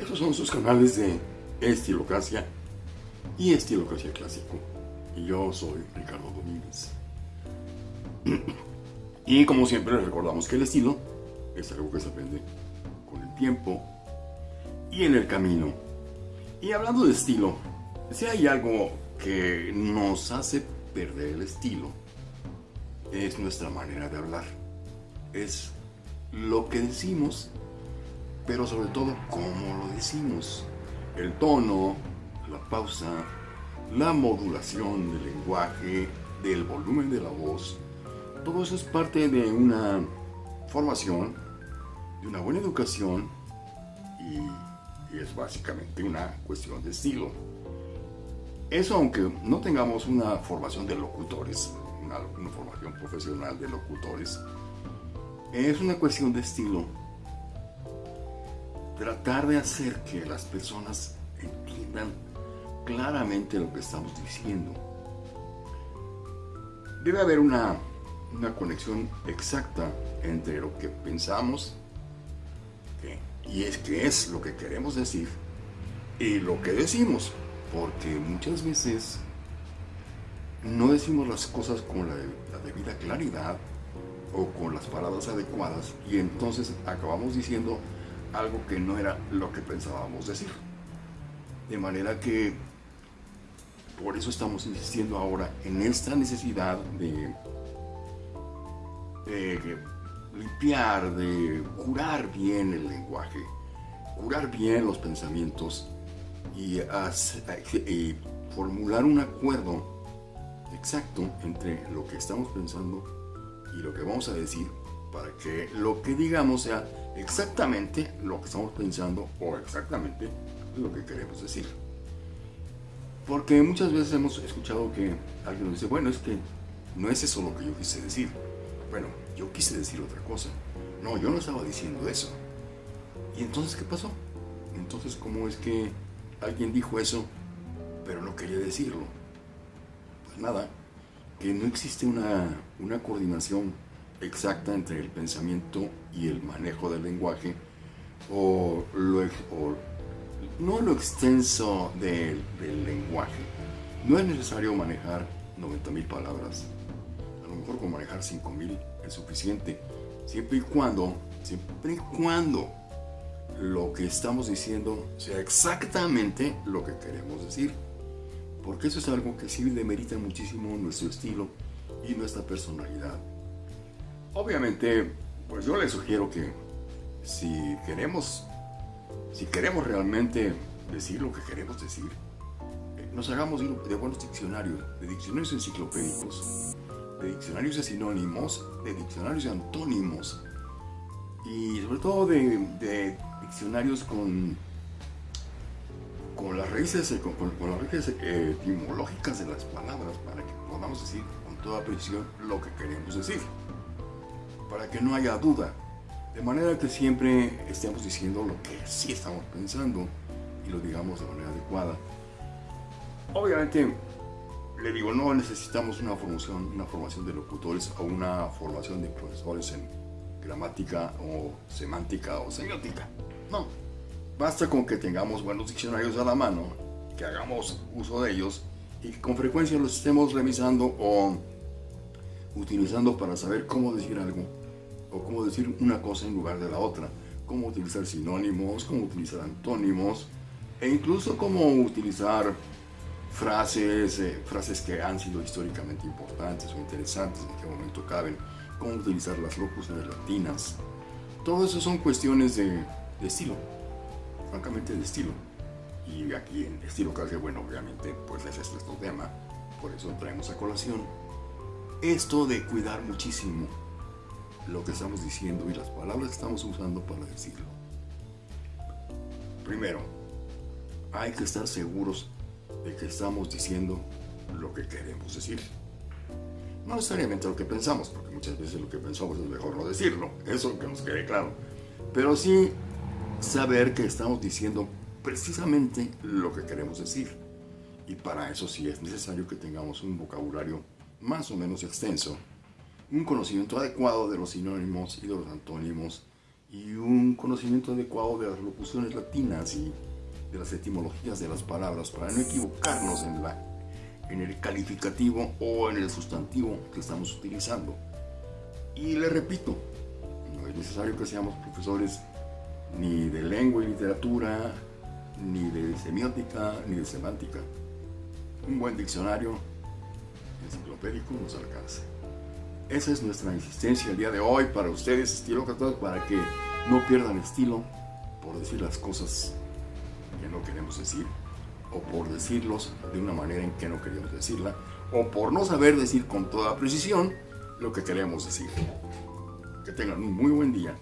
Estos son sus canales de Estilocracia y Estilocracia Clásico. Y yo soy Ricardo Domínguez. Y como siempre recordamos que el estilo es algo que se aprende con el tiempo y en el camino. Y hablando de estilo, si hay algo que nos hace perder el estilo, es nuestra manera de hablar. Es lo que decimos, pero sobre todo cómo lo decimos. El tono, la pausa, la modulación del lenguaje, del volumen de la voz, todo eso es parte de una formación, de una buena educación y, es básicamente una cuestión de estilo. Eso aunque no tengamos una formación de locutores, una formación profesional de locutores, es una cuestión de estilo. Tratar de hacer que las personas entiendan claramente lo que estamos diciendo. Debe haber una, una conexión exacta entre lo que pensamos y es que es lo que queremos decir y lo que decimos. Porque muchas veces no decimos las cosas con la, la debida claridad o con las palabras adecuadas y entonces acabamos diciendo algo que no era lo que pensábamos decir. De manera que por eso estamos insistiendo ahora en esta necesidad de, limpiar, de curar bien el lenguaje, curar bien los pensamientos y, y formular un acuerdo exacto entre lo que estamos pensando y lo que vamos a decir para que lo que digamos sea exactamente lo que estamos pensando o exactamente lo que queremos decir. Porque muchas veces hemos escuchado que alguien nos dice, bueno, es que no es eso lo que yo quise decir. Bueno, yo quise decir otra cosa. No, yo no estaba diciendo eso. ¿Y entonces qué pasó? Entonces, ¿cómo es que alguien dijo eso, pero no quería decirlo? Pues nada, que no existe una, coordinación exacta entre el pensamiento y el manejo del lenguaje o, no lo extenso del, lenguaje. No es necesario manejar 90.000 palabras. A lo mejor con manejar 5.000 es suficiente. Siempre y cuando, siempre y cuando lo que estamos diciendo sea exactamente lo que queremos decir porque eso es algo que sí demerita muchísimo nuestro estilo y nuestra personalidad. Obviamente, pues yo les sugiero que si queremos, si queremos realmente decir lo que queremos decir, eh, nos hagamos de buenos diccionarios, de diccionarios enciclopédicos, de diccionarios de sinónimos, de diccionarios de antónimos y sobre todo de diccionarios con con las raíces, con, las raíces eh, etimológicas de las palabras para que podamos decir con toda precisión lo que queremos decir, para que no haya duda, de manera que siempre estemos diciendo lo que sí estamos pensando y lo digamos de manera adecuada. Obviamente, le digo, no necesitamos una formación, una formación de locutores o una formación de profesores en gramática o semántica o semiótica. No, Basta con que tengamos buenos diccionarios a la mano, que hagamos uso de ellos y que con frecuencia los estemos revisando o utilizando para saber cómo decir algo decir una cosa en lugar de la otra, cómo utilizar sinónimos, cómo utilizar antónimos e incluso cómo utilizar frases, eh, frases que han sido históricamente importantes o interesantes, en qué momento caben, cómo utilizar las locuciones latinas. Todo eso son cuestiones de estilo francamente de estilo. Y aquí en estilo que bueno, obviamente, pues es este tema, por eso traemos a colación esto de cuidar muchísimo lo que estamos diciendo y las palabras que estamos usando para decirlo. Primero, hay que estar seguros de que estamos diciendo lo que queremos decir. No necesariamente lo que pensamos, porque muchas veces lo que pensamos es mejor no decirlo, eso que nos quede claro. Pero sí saber que estamos diciendo precisamente lo que queremos decir. Y para eso sí es necesario que tengamos un vocabulario más o menos extenso, un conocimiento adecuado de los sinónimos y de los antónimos y un conocimiento adecuado de las locuciones latinas y de las etimologías de las palabras para no equivocarnos en, la, en el calificativo o en el sustantivo que estamos utilizando. Y le repito, no es necesario que seamos profesores ni de lengua y literatura, ni de semiótica, ni de semántica. Un buen diccionario enciclopédico nos alcanza. Esa es nuestra insistencia el día de hoy para ustedes, estilo para que no pierdan estilo por decir las cosas que no queremos decir, o por decirlos de una manera en que no queremos decirla, o por no saber decir con toda precisión lo que queremos decir. Que tengan un muy buen día